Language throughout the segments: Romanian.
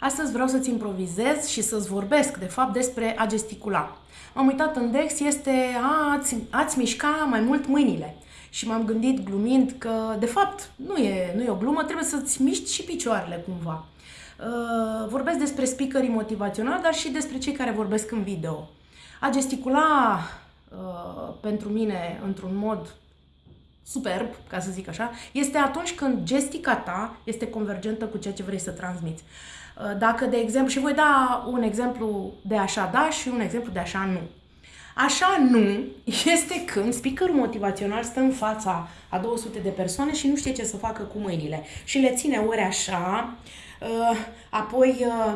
Astăzi vreau să-ți improvizez și să-ți vorbesc, de fapt, despre a gesticula. M-am uitat în Dex, este a, ați, ați mișca mai mult mâinile. Și m-am gândit glumind că, de fapt, nu e, nu e o glumă, trebuie să-ți miști și picioarele cumva. Uh, vorbesc despre speakerii motivaționali, dar și despre cei care vorbesc în video. A gesticula uh, pentru mine într-un mod superb, ca să zic așa, este atunci când gestica ta este convergentă cu ceea ce vrei să transmiți. Uh, dacă, de exemplu, și voi da un exemplu de așa da și un exemplu de așa nu. Așa nu este când speakerul motivațional stă în fața a 200 de persoane și nu știe ce să facă cu mâinile și le ține ori așa, uh, apoi uh,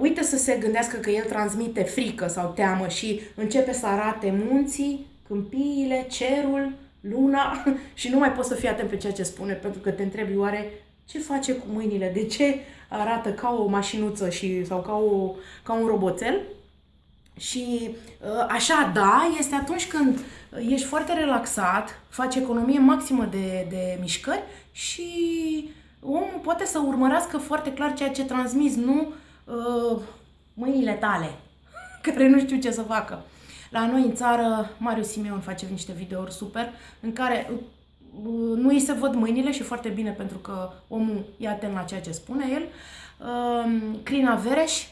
uită să se gândească că el transmite frică sau teamă și începe să arate munții, câmpiile, cerul, luna și nu mai poți să fii atent pe ceea ce spune pentru că te întrebi oare ce face cu mâinile, de ce arată ca o mașinuță și, sau ca, o, ca un roboțel. Și ă, așa, da, este atunci când ești foarte relaxat, faci economie maximă de, de mișcări și omul poate să urmărească foarte clar ceea ce transmiți, nu uh, mâinile tale, care nu știu ce să facă. La noi în țară, Marius Simeon face niște videouri super în care uh, nu îi se văd mâinile și foarte bine pentru că omul e atent la ceea ce spune el. Um, Crina Vereș,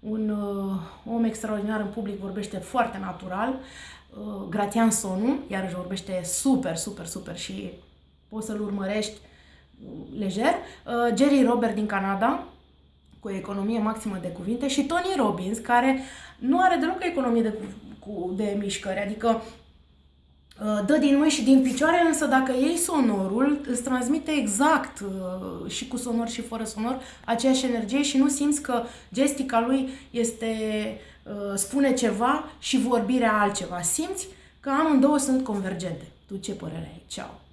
un uh, om extraordinar în public, vorbește foarte natural. Uh, Gratian Sonu, iarăși vorbește super, super, super și poți să-l urmărești lejer. Jerry Robert din Canada, cu o economie maximă de cuvinte și Tony Robbins, care nu are deloc economie de, cu, de mișcări, adică uh, dă din mâini și din picioare, însă dacă iei sonorul, îți transmite exact uh, și cu sonor și fără sonor aceeași energie și nu simți că gestica lui este uh, spune ceva și vorbirea altceva. Simți că amândouă sunt convergente. Tu ce părere ai? Ceau!